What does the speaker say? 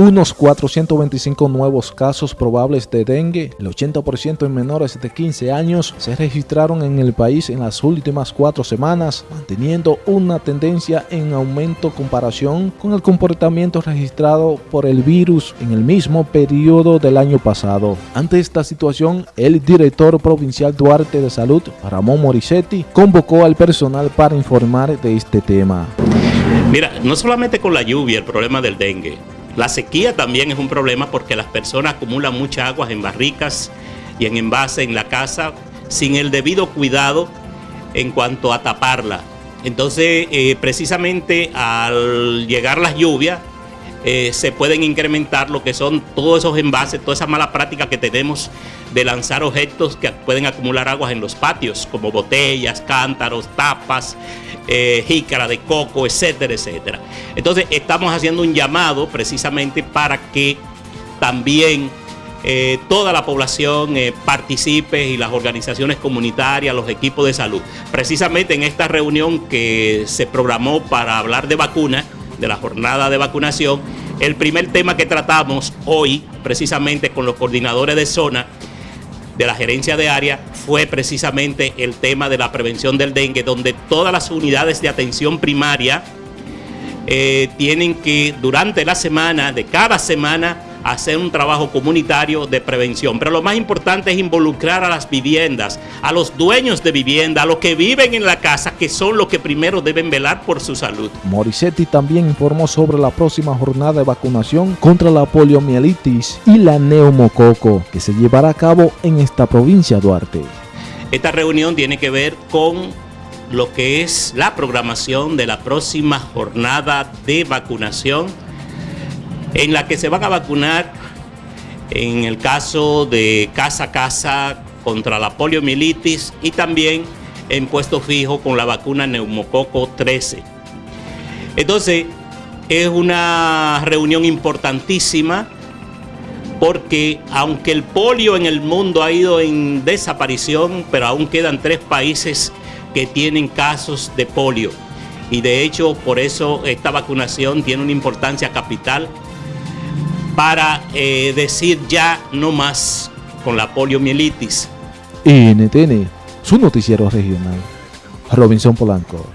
unos 425 nuevos casos probables de dengue, el 80% en menores de 15 años, se registraron en el país en las últimas cuatro semanas, manteniendo una tendencia en aumento comparación con el comportamiento registrado por el virus en el mismo periodo del año pasado. Ante esta situación, el director provincial Duarte de Salud, Ramón Morissetti, convocó al personal para informar de este tema. Mira, no solamente con la lluvia el problema del dengue, la sequía también es un problema porque las personas acumulan mucha agua en barricas y en envase en la casa sin el debido cuidado en cuanto a taparla. Entonces, eh, precisamente al llegar las lluvias, eh, se pueden incrementar lo que son todos esos envases, todas esas malas prácticas que tenemos de lanzar objetos que pueden acumular aguas en los patios, como botellas, cántaros, tapas, eh, jícara de coco, etcétera, etcétera. Entonces estamos haciendo un llamado precisamente para que también eh, toda la población participe y las organizaciones comunitarias, los equipos de salud. Precisamente en esta reunión que se programó para hablar de vacunas, de la jornada de vacunación, el primer tema que tratamos hoy, precisamente con los coordinadores de zona de la gerencia de área, fue precisamente el tema de la prevención del dengue, donde todas las unidades de atención primaria eh, tienen que, durante la semana, de cada semana, hacer un trabajo comunitario de prevención. Pero lo más importante es involucrar a las viviendas, a los dueños de vivienda, a los que viven en la casa, que son los que primero deben velar por su salud. Morissetti también informó sobre la próxima jornada de vacunación contra la poliomielitis y la neumococo, que se llevará a cabo en esta provincia Duarte. Esta reunión tiene que ver con lo que es la programación de la próxima jornada de vacunación en la que se van a vacunar en el caso de casa a casa contra la poliomielitis y también en puesto fijo con la vacuna neumococo 13. Entonces, es una reunión importantísima porque aunque el polio en el mundo ha ido en desaparición, pero aún quedan tres países que tienen casos de polio. Y de hecho, por eso esta vacunación tiene una importancia capital para eh, decir ya no más con la poliomielitis. NTN, su noticiero regional. Robinson Polanco.